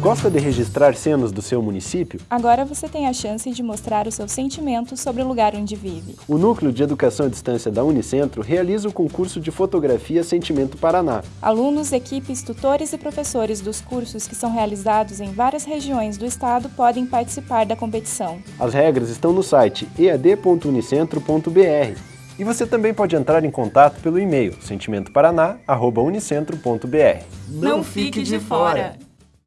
Gosta de registrar cenas do seu município? Agora você tem a chance de mostrar o seu sentimento sobre o lugar onde vive. O Núcleo de Educação à Distância da Unicentro realiza o concurso de fotografia Sentimento Paraná. Alunos, equipes, tutores e professores dos cursos que são realizados em várias regiões do estado podem participar da competição. As regras estão no site ead.unicentro.br. E você também pode entrar em contato pelo e-mail sentimentoparaná.unicentro.br. Não fique de fora!